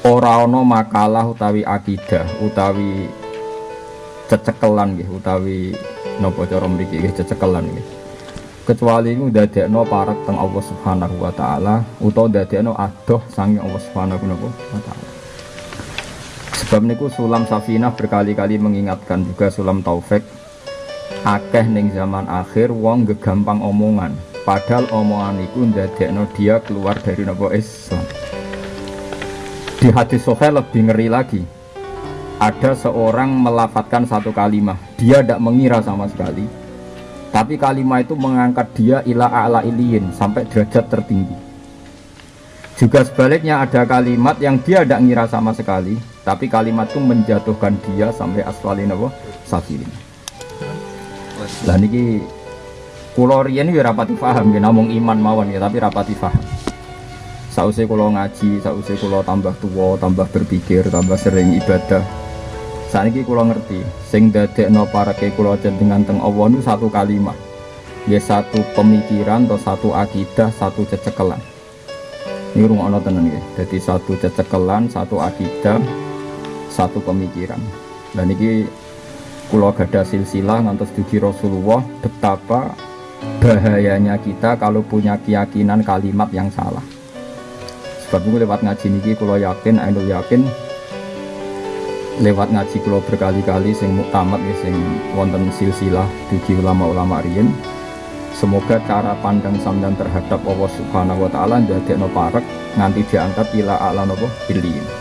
ora ana makalah utawi akidah utawi cecekelan nggih utawi napa cara mriki nggih cecekelan nggih. Kecuali iku ndadekno parek teng Allah Subhanahu wa taala utawa ndadekno adoh sange Allah Subhanahu wa taala. Sebab niku sulam safinah berkali-kali mengingatkan juga sulam taufik akeh ning zaman akhir wong gegampang omongan padahal omongan iku ndadekno dia keluar dari nopo Islam di hadis Sahih lebih ngeri lagi. Ada seorang melafatkan satu kalimat, dia tidak mengira sama sekali. Tapi kalimat itu mengangkat dia ila a'la iliyin sampai derajat tertinggi. Juga sebaliknya ada kalimat yang dia tidak ngira sama sekali, tapi kalimat itu menjatuhkan dia sampai asfalin apa? Safilin. Lah kula riyen ya rapati paham ya iman mawon ya tapi rapati paham sausai kulo ngaji, sausai kulo tambah tua, tambah berpikir, tambah sering ibadah. Saat ini kulo ngerti, sing no para ke kulo dengan teng Allah itu satu kalimat, ya satu pemikiran atau satu akidah, satu cecekelan. Ini rumah Allah tenan ya, jadi satu cecekelan, satu akidah, satu pemikiran. Dan ini kulo gada silsilah ngantos dugi Rasulullah betapa bahayanya kita kalau punya keyakinan kalimat yang salah sebab itu lewat ngaji niki kalau yakin ainul yakin lewat ngaji kalau berkali-kali sing muktamad ya sing wonten silsilah dugi ulama-ulama riyin semoga cara pandang sampean terhadap Allah Subhanahu wa taala ndadekno parek nganti diangkat ila ala napa? Bilin